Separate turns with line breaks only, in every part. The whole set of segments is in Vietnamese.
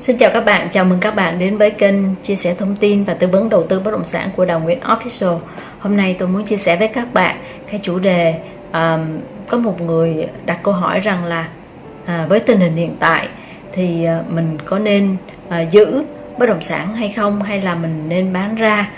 Xin chào các bạn, chào mừng các bạn đến với kênh chia sẻ thông tin và tư vấn đầu tư bất động sản của Đào Nguyễn Official. Hôm nay tôi muốn chia sẻ với các bạn cái chủ đề um, có một người đặt câu hỏi rằng là à, với tình hình hiện tại thì uh, mình có nên uh, giữ bất động sản hay không hay là mình nên bán ra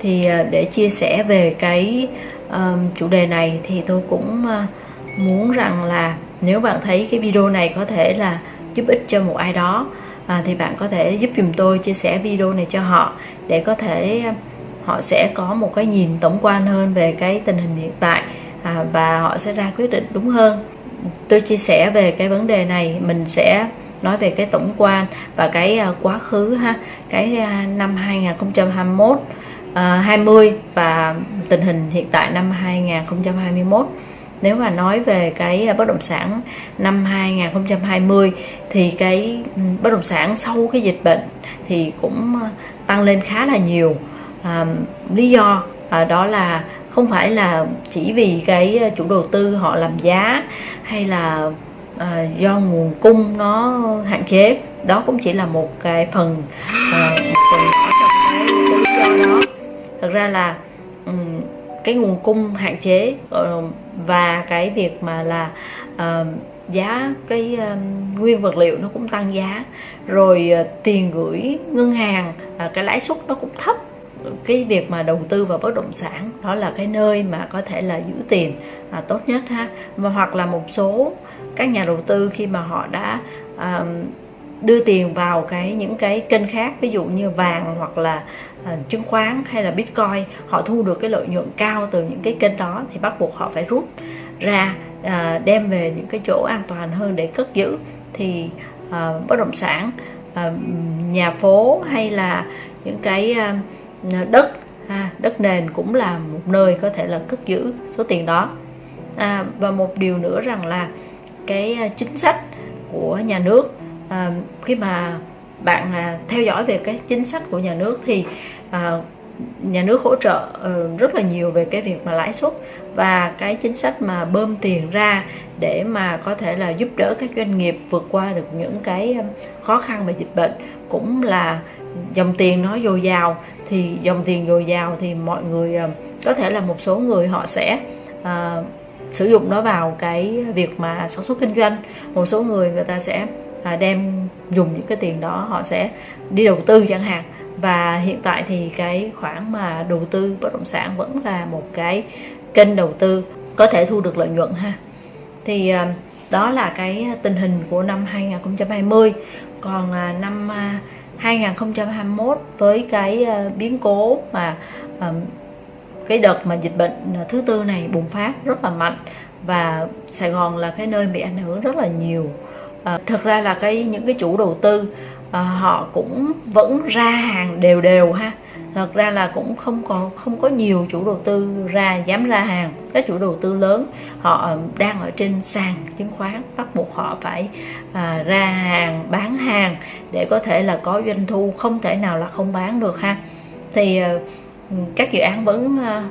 thì uh, để chia sẻ về cái um, chủ đề này thì tôi cũng uh, muốn rằng là nếu bạn thấy cái video này có thể là giúp ích cho một ai đó à, thì bạn có thể giúp dùm tôi chia sẻ video này cho họ để có thể họ sẽ có một cái nhìn tổng quan hơn về cái tình hình hiện tại à, và họ sẽ ra quyết định đúng hơn. Tôi chia sẻ về cái vấn đề này mình sẽ nói về cái tổng quan và cái uh, quá khứ ha cái uh, năm 2021 uh, 20 và tình hình hiện tại năm 2021 nếu mà nói về cái à, bất động sản năm 2020 thì cái bất động sản sau cái dịch bệnh thì cũng à, tăng lên khá là nhiều. À, lý do à, đó là không phải là chỉ vì cái à, chủ đầu tư họ làm giá hay là à, do nguồn cung nó hạn chế. Đó cũng chỉ là một cái phần à, một phần trong cái, cái lý do đó. Thật ra là um, cái nguồn cung hạn chế ờ, và cái việc mà là uh, giá cái uh, nguyên vật liệu nó cũng tăng giá. Rồi uh, tiền gửi ngân hàng uh, cái lãi suất nó cũng thấp. Cái việc mà đầu tư vào bất động sản đó là cái nơi mà có thể là giữ tiền à, tốt nhất ha. Mà hoặc là một số các nhà đầu tư khi mà họ đã à, đưa tiền vào cái những cái kênh khác ví dụ như vàng hoặc là à, chứng khoán hay là bitcoin họ thu được cái lợi nhuận cao từ những cái kênh đó thì bắt buộc họ phải rút ra à, đem về những cái chỗ an toàn hơn để cất giữ. Thì à, bất động sản nhà phố hay là những cái đất à, đất nền cũng là một nơi có thể là cất giữ số tiền đó. À, và một điều nữa rằng là cái chính sách của nhà nước à, khi mà bạn à, theo dõi về cái chính sách của nhà nước thì à, nhà nước hỗ trợ uh, rất là nhiều về cái việc mà lãi suất và cái chính sách mà bơm tiền ra để mà có thể là giúp đỡ các doanh nghiệp vượt qua được những cái ờ, khó khăn về dịch bệnh. Cũng là dòng tiền nó dồi dào thì dòng tiền dồi dào thì mọi người uh, có thể là một số người họ sẽ uh, sử dụng nó vào cái việc mà sản xuất kinh doanh. Một số người người ta sẽ à, đem dùng những cái tiền đó họ sẽ đi đầu tư chẳng hạn. Và hiện tại thì cái khoản mà đầu tư bất động sản vẫn là một cái kênh đầu tư có thể thu được lợi nhuận ha. Thì à, đó là cái tình hình của năm 2020 còn à, năm à, 2021 với cái à, biến cố mà à, cái đợt mà dịch bệnh thứ tư này bùng phát rất là mạnh. Và Sài Gòn là cái nơi bị ảnh hưởng rất là nhiều. Ờ, à, thực ra là cái những cái chủ đầu tư à, họ cũng vẫn ra hàng đều đều ha. Thật ra là cũng không còn không có nhiều chủ đầu tư ra dám ra hàng. Các chủ đầu tư lớn họ đang ở trên sàn chứng khoán bắt buộc họ phải à, ra hàng bán hàng để có thể là có doanh thu không thể nào là không bán được ha. Thì à, các dự án vẫn à,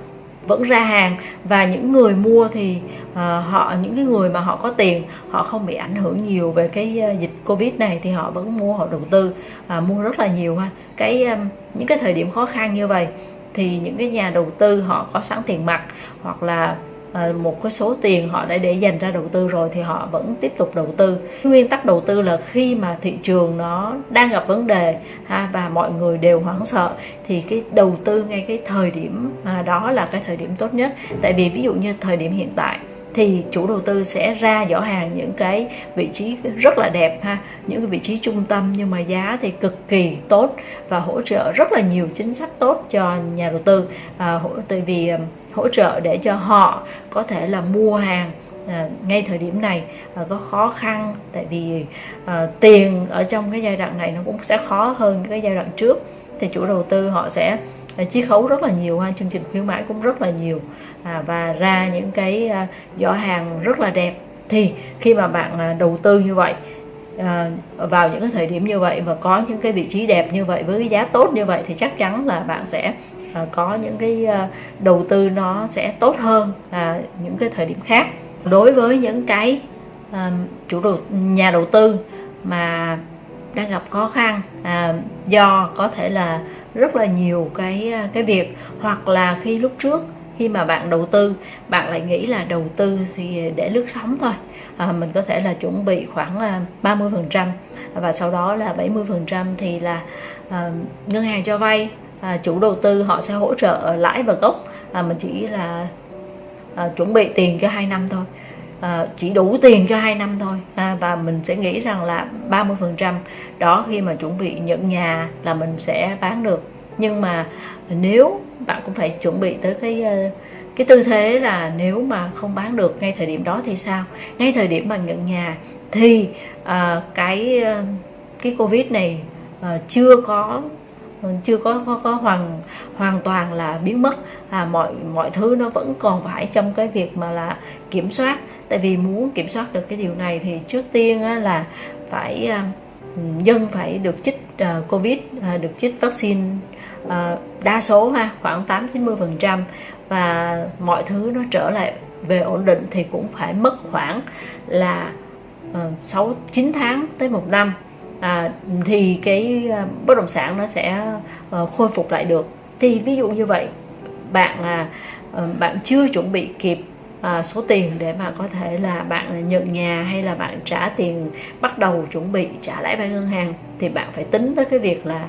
vẫn ra hàng. Và những người mua thì uh, họ những cái người mà họ có tiền họ không bị ảnh hưởng nhiều về cái uh, dịch covid này thì họ vẫn mua họ đầu tư uh, mua rất là nhiều ha. Cái um, những cái thời điểm khó khăn như vậy thì những cái nhà đầu tư họ có sẵn tiền mặt hoặc là À, một cái số tiền họ đã để dành ra đầu tư rồi thì họ vẫn tiếp tục đầu tư. Nguyên tắc đầu tư là khi mà thị trường nó đang gặp vấn đề ha và mọi người đều hoảng sợ thì cái đầu tư ngay cái thời điểm à, đó là cái thời điểm tốt nhất. Tại vì ví dụ như thời điểm hiện tại thì chủ đầu tư sẽ ra giỏ hàng những cái vị trí rất là đẹp ha những cái vị trí trung tâm nhưng mà giá thì cực kỳ tốt và hỗ trợ rất là nhiều chính sách tốt cho nhà đầu tư. À, tại vì à, hỗ trợ để cho họ có thể là mua hàng à, ngay thời điểm này à, có khó khăn. Tại vì à, tiền ở trong cái giai đoạn này nó cũng sẽ khó hơn cái giai đoạn trước. Thì chủ đầu tư họ sẽ à, chiết khấu rất là nhiều ha chương trình khuyến mãi cũng rất là nhiều. À, và ra những cái à, giỏ hàng rất là đẹp. Thì khi mà bạn à, đầu tư như vậy à, vào những cái thời điểm như vậy và có những cái vị trí đẹp như vậy với cái giá tốt như vậy thì chắc chắn là bạn sẽ à, có những cái à, đầu tư nó sẽ tốt hơn à, những cái thời điểm khác. Đối với những cái à, chủ đầu nhà đầu tư mà đang gặp khó khăn à, do có thể là rất là nhiều cái à, cái việc hoặc là khi lúc trước khi mà bạn đầu tư bạn lại nghĩ là đầu tư thì để lướt sóng thôi. À, mình có thể là chuẩn bị khoảng 30 à, phần trăm và sau đó là 70 phần trăm thì là à, ngân hàng cho vay à, chủ đầu tư họ sẽ hỗ trợ lãi và gốc. À, mình chỉ là à, chuẩn bị tiền cho hai năm thôi. À, chỉ đủ tiền cho hai năm thôi. À, và mình sẽ nghĩ rằng là 30 phần trăm đó khi mà chuẩn bị nhận nhà là mình sẽ bán được. Nhưng mà nếu bạn cũng phải chuẩn bị tới cái ờ, cái tư thế là nếu mà không bán được ngay thời điểm đó thì sao? Ngay thời điểm mà nhận nhà thì à, cái ờ, cái covid này à, chưa có chưa có có, có hoàn hoàn toàn là biến mất. À, mọi mọi thứ nó vẫn còn phải trong cái việc mà là kiểm soát. Tại vì muốn kiểm soát được cái điều này thì trước tiên á, là phải à, dân phải được chích à, covid à, được chích vaccine à, đa số ha khoảng 8 90 phần trăm. Và mọi thứ nó trở lại về ổn định thì cũng phải mất khoảng là uh, 6 9 tháng tới một năm à, thì cái à, bất động sản nó sẽ uh, khôi phục lại được. Thì ví dụ như vậy bạn à uh, bạn chưa chuẩn bị kịp à, số tiền để mà có thể là bạn nhận nhà hay là bạn trả tiền bắt đầu chuẩn bị trả lãi vay ngân hàng thì bạn phải tính tới cái việc là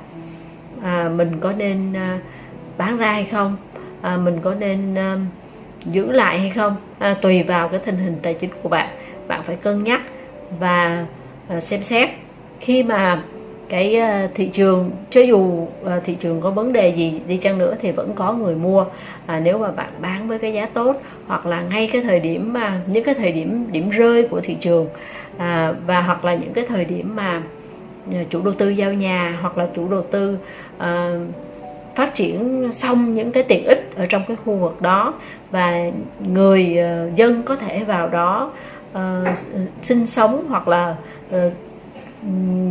à, mình có nên à, bán ra hay không? À, mình có nên à, giữ lại hay không? À, tùy vào cái tình hình tài chính của bạn. Bạn phải cân nhắc và à, xem xét khi mà cái ờ, thị trường cho dù ờ, thị trường có vấn đề gì đi chăng nữa thì vẫn có người mua. À, nếu mà bạn bán với cái giá tốt hoặc là ngay cái thời điểm mà những cái thời điểm điểm rơi của thị trường à, và hoặc là những cái thời điểm mà ờ, chủ đầu tư giao nhà hoặc là chủ đầu tư à, phát triển xong những cái tiện ích ở trong cái khu vực đó và người uh, dân có thể vào đó uh, sinh sống hoặc là uh,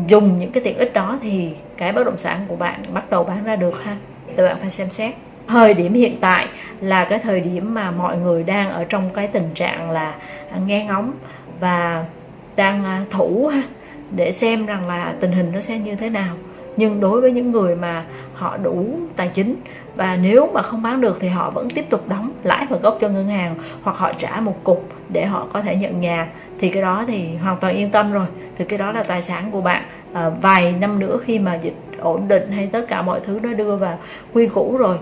dùng những cái tiện ích đó thì cái bất động sản của bạn bắt đầu bán ra được ha? Thì bạn phải xem xét. Thời điểm hiện tại là cái thời điểm mà mọi người đang ở trong cái tình trạng là nghe ngóng và đang à, thủ ha, để xem rằng là tình hình nó sẽ như thế nào. Nhưng đối với những người mà họ đủ tài chính và nếu mà không bán được thì họ vẫn tiếp tục đóng lãi và gốc cho ngân hàng hoặc họ trả một cục để họ có thể nhận nhà, thì cái đó thì hoàn toàn yên tâm rồi thì cái đó là tài sản của bạn. À, vài năm nữa khi mà dịch ổn định hay tất cả mọi thứ nó đưa vào quy củ rồi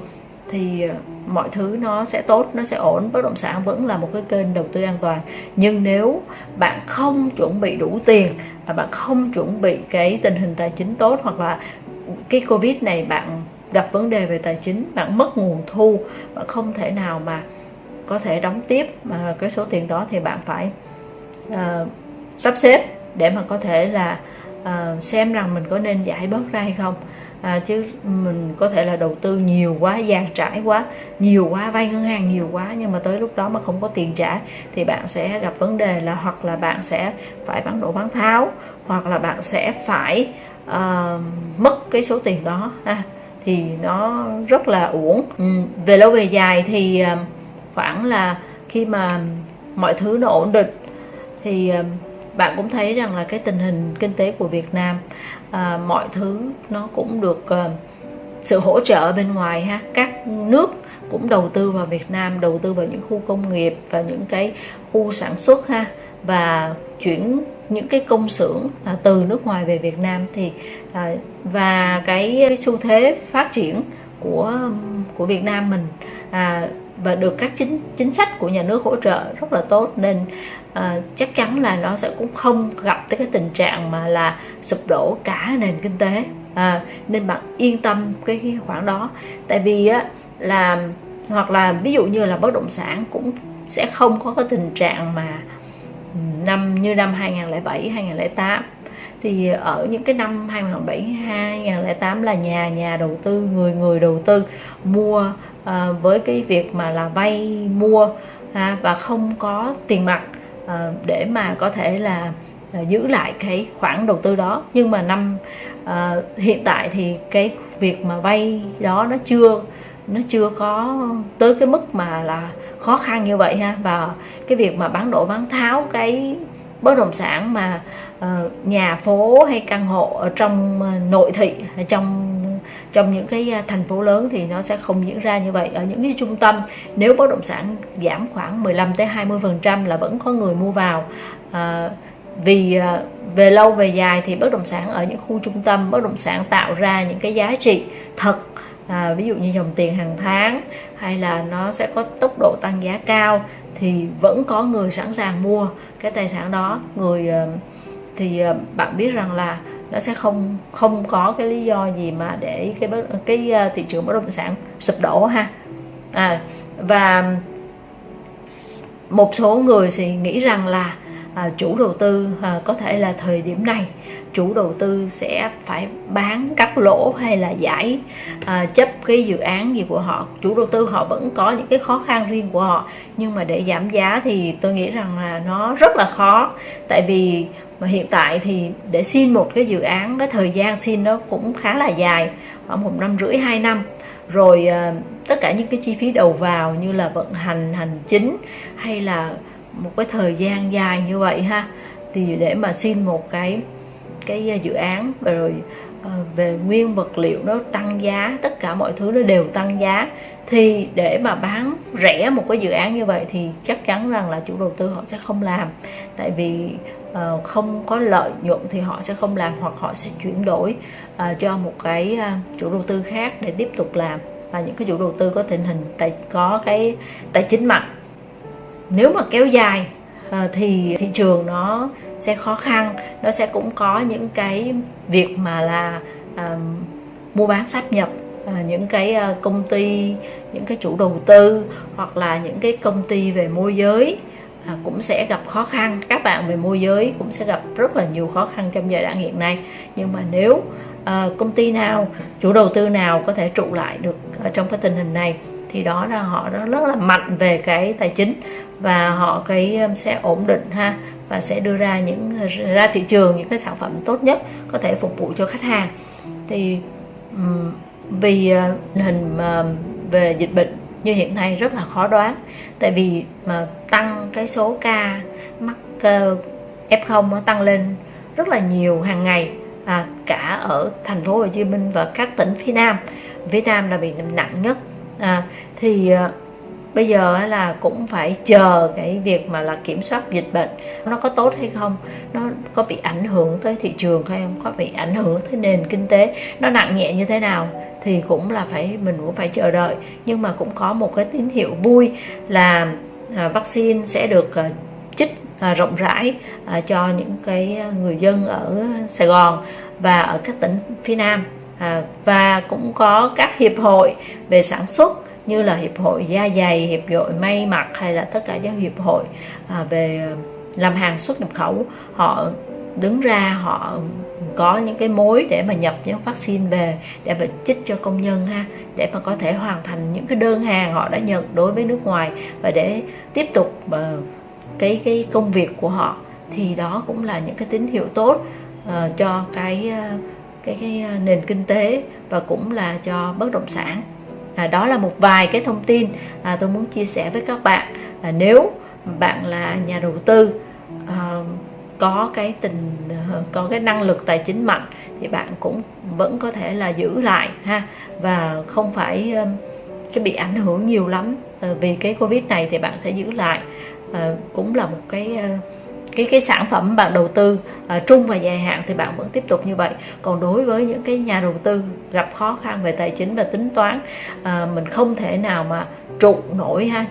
thì à, mọi thứ nó sẽ tốt nó sẽ ổn. Bất động sản vẫn là một cái kênh đầu tư an toàn. Nhưng nếu bạn không chuẩn bị đủ tiền và bạn không chuẩn bị cái tình hình tài chính tốt hoặc là cái covid này bạn gặp vấn đề về tài chính bạn mất nguồn thu bạn không thể nào mà có thể đóng tiếp mà cái số tiền đó thì bạn phải uh, sắp xếp để mà có thể là à, xem rằng mình có nên giải bớt ra hay không. À, chứ mình có thể là đầu tư nhiều quá dàn trải quá nhiều quá vay ngân hàng nhiều quá nhưng mà tới lúc đó mà không có tiền trả thì bạn sẽ gặp vấn đề là hoặc là bạn sẽ phải bán đổ bán tháo hoặc là bạn sẽ phải uh, mất cái số tiền đó. Ha thì nó rất là uổng. Ừ, về lâu về dài thì uh, khoảng là khi mà mọi thứ nó ổn định thì uh, bạn cũng thấy rằng là cái tình hình kinh tế của Việt Nam à, mọi thứ nó cũng được à, sự hỗ trợ bên ngoài ha. Các nước cũng đầu tư vào Việt Nam đầu tư vào những khu công nghiệp và những cái khu sản xuất ha. Và chuyển những cái công xưởng à, từ nước ngoài về Việt Nam thì à, và cái, cái xu thế phát triển của của Việt Nam mình à, và được các chính chính sách của nhà nước hỗ trợ rất là tốt. Nên à, chắc chắn là nó sẽ cũng không gặp tới cái tình trạng mà là sụp đổ cả nền kinh tế. À, nên bạn yên tâm cái khoản đó. Tại vì á là hoặc là ví dụ như là bất động sản cũng sẽ không có cái tình trạng mà năm như năm 2007 2008 thì ở những cái năm 2007 2008 là nhà nhà đầu tư người người đầu tư mua à, với cái việc mà là vay mua à, và không có tiền mặt. Ờ, để mà có thể là ờ, giữ lại cái khoản đầu tư đó. Nhưng mà năm à, hiện tại thì cái việc mà vay đó nó chưa nó chưa có tới cái mức mà là khó khăn như vậy ha. Và cái việc mà bán đổ bán tháo cái bất động sản mà uh, nhà phố hay căn hộ ở trong nội thị trong trong những cái à, thành phố lớn thì nó sẽ không diễn ra như vậy. Ở những cái trung tâm nếu bất động sản giảm khoảng 15 tới 20 phần trăm là vẫn có người mua vào. À, vì à, về lâu về dài thì bất động sản ở những khu trung tâm bất động sản tạo ra những cái giá trị thật. À, ví dụ như dòng tiền hàng tháng hay là nó sẽ có tốc độ tăng giá cao thì vẫn có người sẵn sàng mua cái tài sản đó. Người à, thì bạn biết rằng là nó sẽ không không có cái lý do gì mà để cái cái ờ, thị trường bất động sản sụp đổ ha. À, và một số người thì nghĩ rằng là à, chủ đầu tư à, có thể là thời điểm này chủ đầu tư sẽ phải bán cắt lỗ hay là giải à, chấp cái dự án gì của họ. Chủ đầu tư họ vẫn có những cái khó khăn riêng của họ nhưng mà để giảm giá thì tôi nghĩ rằng là nó rất là khó. Tại vì mà hiện tại thì để xin một cái dự án, cái thời gian xin nó cũng khá là dài, khoảng một năm rưỡi, hai năm. Rồi ờ, tất cả những cái chi phí đầu vào như là vận hành hành chính hay là một cái thời gian dài như vậy ha, thì để mà xin một cái cái dự án rồi ờ, về nguyên vật liệu nó tăng giá, tất cả mọi thứ nó đều tăng giá, thì để mà bán rẻ một cái dự án như vậy thì chắc chắn rằng là chủ đầu tư họ sẽ không làm. Tại vì uh, không có lợi nhuận thì họ sẽ không làm hoặc họ sẽ chuyển đổi uh, cho một cái uh, chủ đầu tư khác để tiếp tục làm. Và những cái chủ đầu tư có tình hình tài có cái tài chính mạnh. Nếu mà kéo dài uh, thì thị trường nó sẽ khó khăn nó sẽ cũng có những cái việc mà là uh, mua bán sáp nhập uh, những cái công ty những cái chủ đầu tư hoặc là những cái công ty về môi giới à, cũng sẽ gặp khó khăn. Các bạn về môi giới cũng sẽ gặp rất là nhiều khó khăn trong giai đoạn hiện nay. Nhưng mà nếu à, công ty nào chủ đầu tư nào có thể trụ lại được ở trong cái tình hình này thì đó là họ rất là mạnh về cái tài chính và họ cái um, sẽ ổn định ha và sẽ đưa ra những ra thị trường những cái sản phẩm tốt nhất có thể phục vụ cho khách hàng. Thì vì ờ, hình à, về dịch bệnh như hiện nay rất là khó đoán. Tại vì mà tăng cái số ca mắc ờ, F0 tăng lên rất là nhiều hàng ngày à, cả ở thành phố Hồ Chí Minh và các tỉnh phía Nam. Phía Nam là bị nặng nhất à, thì ờ, bây giờ là cũng phải chờ cái việc mà là kiểm soát dịch bệnh nó có tốt hay không nó có bị ảnh hưởng tới thị trường hay không có bị ảnh hưởng tới nền kinh tế nó nặng nhẹ như thế nào thì cũng là phải, mình cũng phải chờ đợi. Nhưng mà cũng có một cái tín hiệu vui là à, vaccine sẽ được à, chích à, rộng rãi cho những cái người dân ở Sài Gòn và ở các tỉnh phía Nam. Và cũng có các hiệp hội về sản xuất như là hiệp hội da dày, hiệp hội may mặc hay là tất cả những hiệp hội về làm hàng xuất nhập khẩu. Họ đứng ra, họ có những cái mối để mà nhập những vaccine về để mà chích cho công nhân ha để mà có thể hoàn thành những cái đơn hàng họ đã nhận đối với nước ngoài và để tiếp tục uh, cái cái công việc của họ. Thì đó cũng là những cái tín hiệu tốt uh, cho cái uh, cái cái nền kinh tế và cũng là cho bất động sản. À, đó là một vài cái thông tin à, tôi muốn chia sẻ với các bạn. À, nếu bạn là nhà đầu tư à, có cái tình ờ, có cái năng lực tài chính mạnh thì bạn cũng vẫn có thể là giữ lại ha. Và không phải ờ, cái bị ảnh hưởng nhiều lắm. Ờ, vì cái covid này thì bạn sẽ giữ lại. À, cũng là một cái cái cái sản phẩm bạn đầu tư à, trung và dài hạn thì bạn vẫn tiếp tục như vậy. Còn đối với những cái nhà đầu tư gặp khó khăn về tài chính và tính toán à, mình không thể nào mà trụ nổi ha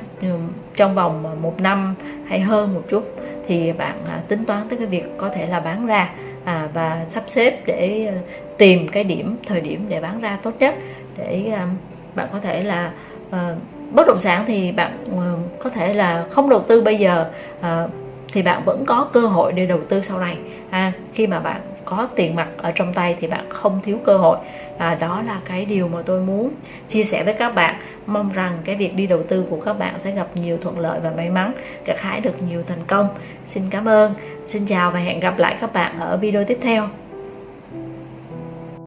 trong vòng một năm hay hơn một chút thì bạn à, tính toán tới cái việc có thể là bán ra à, và sắp xếp để à, tìm cái điểm thời điểm để bán ra tốt nhất để à, bạn có thể là à, bất động sản thì bạn à, có thể là không đầu tư bây giờ à, thì bạn vẫn có cơ hội để đầu tư sau này. À, khi mà bạn có tiền mặt ở trong tay thì bạn không thiếu cơ hội. À, đó là cái điều mà tôi muốn chia sẻ với các bạn. Mong rằng cái việc đi đầu tư của các bạn sẽ gặp nhiều thuận lợi và may mắn gặt hái được nhiều thành công. Xin cảm ơn xin chào và hẹn gặp lại các bạn ở video tiếp theo.